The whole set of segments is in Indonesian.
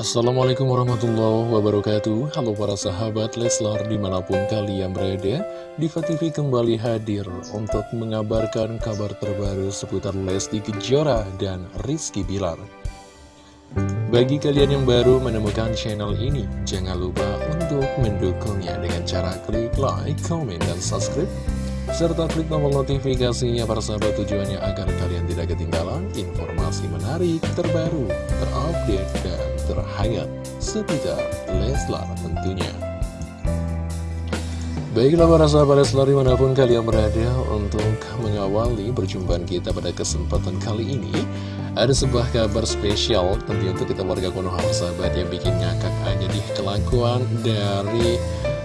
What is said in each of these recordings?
Assalamualaikum warahmatullahi wabarakatuh. Halo para sahabat Leslar di mana pun kalian berada Diva TV kembali hadir untuk mengabarkan kabar terbaru seputar Lesti Kejora dan Rizky Bilar. Bagi kalian yang baru menemukan channel ini Jangan lupa untuk mendukungnya dengan cara klik like, comment, dan subscribe serta klik tombol notifikasinya para sahabat tujuannya agar kalian tidak ketinggalan informasi menarik, terbaru, terupdate, dan terhangat seputar Leslar tentunya. Baiklah para sahabat Leslar di mana pun kalian berada untuk mengawali perjumpaan kita pada kesempatan kali ini Ada sebuah kabar spesial tentunya untuk kita warga Konoha sahabat yang bikin ngakak aja di kelakuan dari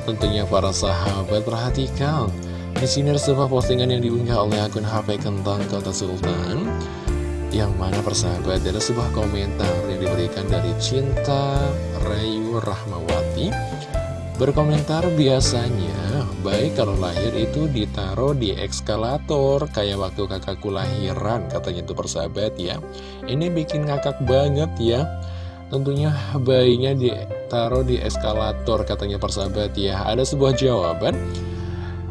tentunya para sahabat Perhatikan di sini ada sebuah postingan yang diunggah oleh akun HP Kentang Kota Sultan Yang mana persahabat ada sebuah komentar diberikan dari Cinta Rayu Rahmawati. Berkomentar biasanya baik kalau lahir itu ditaruh di ekskalator Kayak waktu kakakku lahiran katanya itu persahabat ya. Ini bikin ngakak banget ya. Tentunya bayinya ditaruh di eskalator katanya persahabat ya. Ada sebuah jawaban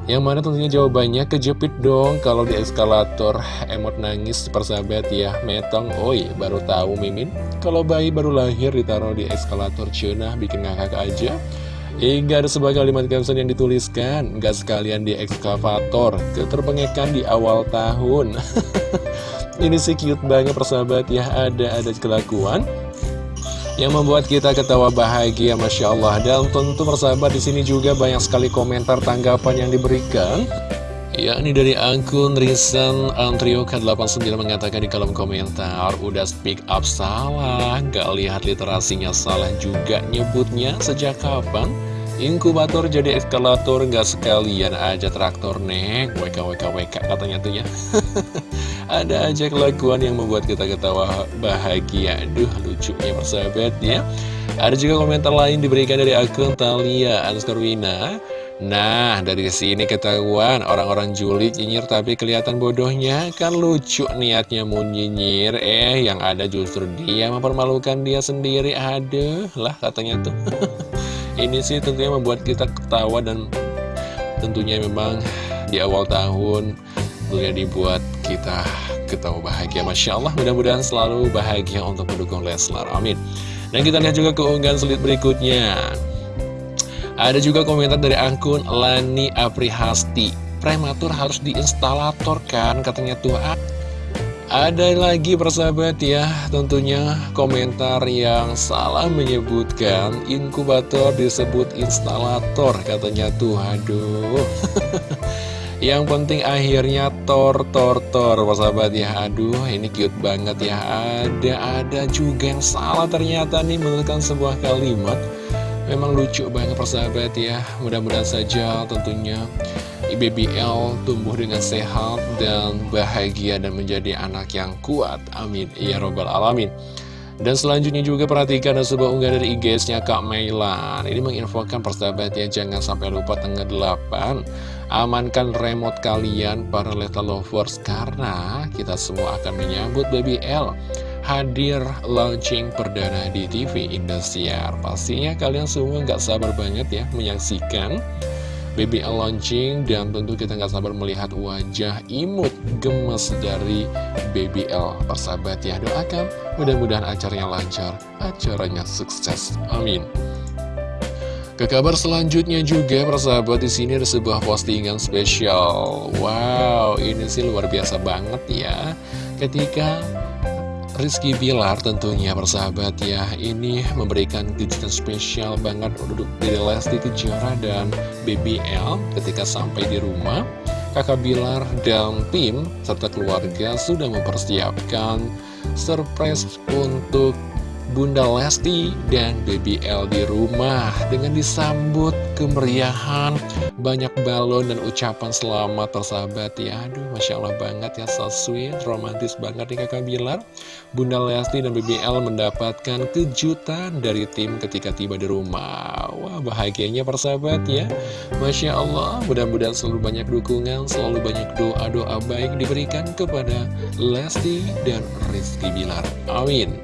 yang mana tentunya jawabannya kejepit dong kalau di eskalator. Emot nangis persahabat ya metong. Oi baru tahu mimin. Kalau bayi baru lahir ditaruh di eskalator cuna bikin ngakak aja. Hingga ada sebuah kalimat caption yang dituliskan nggak sekalian di ekskavator keterpengekan di awal tahun. Ini sih cute banget persahabat ya ada ada kelakuan yang membuat kita ketawa bahagia Masya Allah. Dan tentu persahabat di sini juga banyak sekali komentar tanggapan yang diberikan. Yakni dari akun Antrio K89 mengatakan di kolom komentar udah speak up salah. Gak lihat literasinya salah juga nyebutnya. Sejak kapan? Inkubator jadi eskalator nggak sekalian aja traktor nek. WK WK WK katanya tuh ya Ada aja kelakuan yang membuat kita ketawa bahagia Aduh lucunya persahabat ya Ada juga komentar lain diberikan dari akun Talia Anskarwina Nah, dari sini ketahuan orang-orang julid nyinyir tapi kelihatan bodohnya kan lucu niatnya mau nyinyir. Eh, yang ada justru dia mempermalukan dia sendiri. Aduh, lah katanya tuh. Ini sih tentunya membuat kita ketawa dan tentunya memang di awal tahun tentunya dibuat kita ketawa bahagia. Masya Allah, mudah-mudahan selalu bahagia untuk mendukung Leslar. Amin. Dan kita lihat juga keunggahan sulit berikutnya. Ada juga komentar dari akun Lani Aprihasti Prematur harus diinstalator kan katanya Tuhan Ada lagi persahabat ya tentunya komentar yang salah menyebutkan Inkubator disebut instalator katanya tuh aduh Yang penting akhirnya tor tor tor. Persahabat ya Aduh ini cute banget ya. Ada-ada juga yang salah ternyata nih menurutkan sebuah kalimat. Memang lucu banget persahabat ya. Mudah-mudahan saja tentunya IBBL tumbuh dengan sehat dan bahagia dan menjadi anak yang kuat. Amin. Ya Robbal Alamin. Dan selanjutnya juga perhatikan ada sebuah unggahan dari IG-nya Kak Mailan. Ini menginfokan persahabatnya jangan sampai lupa tanggal 8 Amankan remote kalian para Leta Lovers Karena kita semua akan menyambut Baby L hadir launching perdana di TV Indosiar. Pastinya kalian semua nggak sabar banget ya menyaksikan BBL launching dan tentu kita nggak sabar melihat wajah imut gemes dari BBL persahabat ya doakan mudah-mudahan acaranya lancar acaranya sukses. Amin ke kabar selanjutnya juga persahabat di sini ada sebuah postingan spesial. Wow ini sih luar biasa banget ya. Ketika Rizky Bilar tentunya persahabat ya Ini memberikan kejutan spesial banget. Untuk dari Lesti Kejora dan BBL Ketika sampai di rumah. Kakak Bilar dan tim serta keluarga sudah mempersiapkan surprise untuk Bunda Lesti dan BBL di rumah dengan disambut kemeriahan banyak balon dan ucapan selamat tersahabat ya. Aduh Masya Allah banget ya so sweet romantis banget nih kakak Bilar. Bunda Lesti dan BBL mendapatkan kejutan dari tim ketika tiba di rumah. Wah bahagianya persahabat ya. Masya Allah mudah-mudahan selalu banyak dukungan selalu banyak doa-doa baik diberikan kepada Lesti dan Rizky Bilar. Amin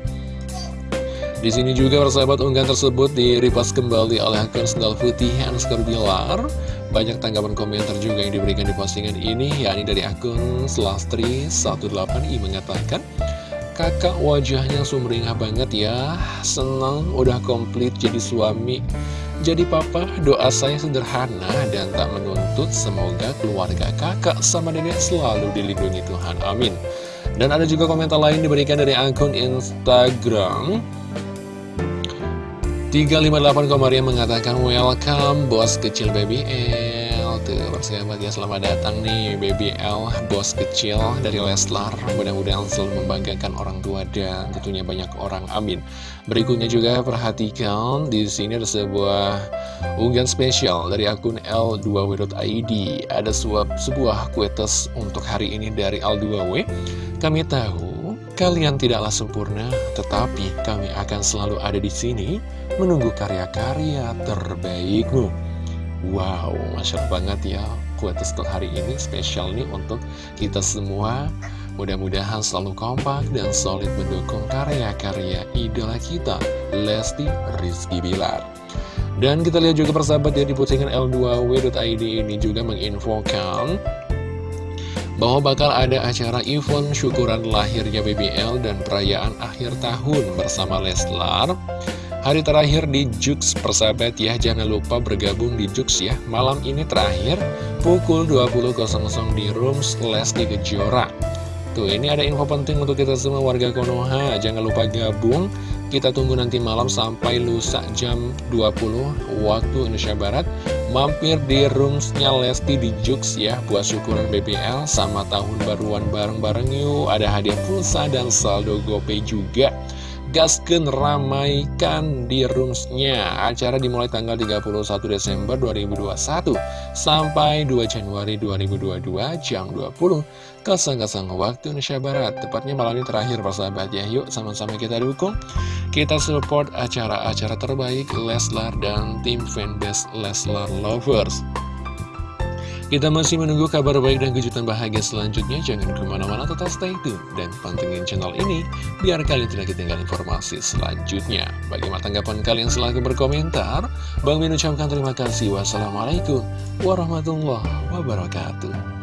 Di sini juga persahabat unggahan tersebut diripas kembali oleh akun sendal putih Anskar Bilar. Banyak tanggapan komentar juga yang diberikan di postingan ini, yakni dari akun Selastri18i mengatakan, Kakak wajahnya sumringah banget ya, senang udah komplit jadi suami. Jadi papa, doa saya sederhana dan tak menuntut, semoga keluarga kakak sama nenek selalu dilindungi Tuhan. Amin. Dan ada juga komentar lain diberikan dari akun Instagram 358 Komaria mengatakan welcome bos kecil baby L. Tuh persahabat ya selamat datang nih baby L bos kecil dari Leslar. Mudah-mudahan selalu membanggakan orang tua dan tentunya banyak orang. Amin. Berikutnya juga perhatikan di sini ada sebuah unggahan spesial dari akun L2W.id Ada sebuah, sebuah kuetes untuk hari ini dari L2W Kami tahu kalian tidaklah sempurna tetapi kami akan selalu ada di sini menunggu karya-karya terbaikmu. Wow, Masya Allah banget ya Kuat untuk hari ini spesial nih untuk kita semua Mudah-mudahan selalu kompak dan solid mendukung karya-karya idola kita Lesti Rizky Bilar Dan kita lihat juga persahabat ya di postingan L2W.id ini juga menginfokan bahwa bakal ada acara event syukuran lahirnya BBL dan perayaan akhir tahun bersama Leslar. Hari terakhir di Jux persahabat ya Jangan lupa bergabung di Jux ya. Malam ini terakhir pukul 20.00 di Rooms Lesti Kejora. Tuh ini ada info penting untuk kita semua warga Konoha. Jangan lupa gabung. Kita tunggu nanti malam sampai lusa jam 20 waktu Indonesia Barat Mampir di roomsnya Lesti di Jux ya Buat syukuran BBL sama tahun baruan bareng-bareng yuk. Ada hadiah pulsa dan saldo GoPay juga gasken ramaikan di roomsnya. Acara dimulai tanggal 31 Desember 2021 Sampai 2 Januari 2022 jam 20 Kesang-kesang waktu Indonesia Barat. Tepatnya malam ini terakhir persahabat ya. Yuk sama-sama kita dukung. Kita support acara-acara terbaik Leslar dan tim fanbase Leslar Lovers kita masih menunggu kabar baik dan kejutan bahagia selanjutnya. Jangan ke mana-mana, tetap stay tune dan pantengin channel ini biar kalian tidak ketinggalan informasi selanjutnya. Bagaimana tanggapan kalian selalu berkomentar? Bang Min ucapkan terima kasih. Wassalamualaikum warahmatullahi wabarakatuh.